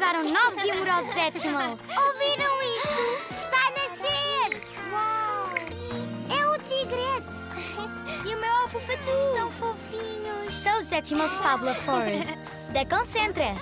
chegaram novos e amorosos Etchimals. Ouviram isto? Está a nascer! Uau! É o tigrete! E o meu Alpufatu. Tão fofinhos! São os Etchimals Fabula Forest. Da Concentra.